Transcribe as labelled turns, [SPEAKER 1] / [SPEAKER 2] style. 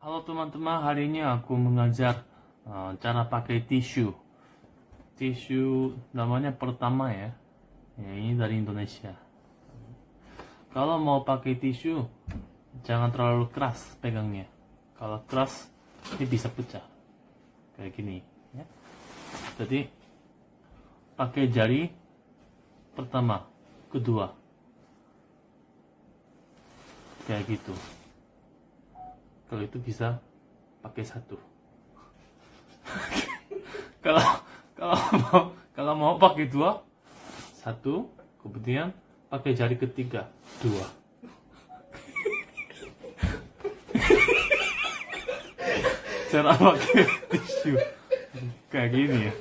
[SPEAKER 1] Halo teman-teman, hari ini aku mengajar uh, cara pakai tisu. Tisu namanya pertama ya. ya. Ini dari Indonesia. Kalau mau pakai tisu, jangan terlalu keras pegangnya. Kalau keras, ini bisa pecah. Kayak gini. Ya. Jadi, pakai jari pertama, kedua. Kayak gitu kalau itu bisa pakai satu. Kalau kalau mau kalau mau pakai dua satu kemudian pakai jari ketiga dua. Cara pakai tisu. Kayak gini ya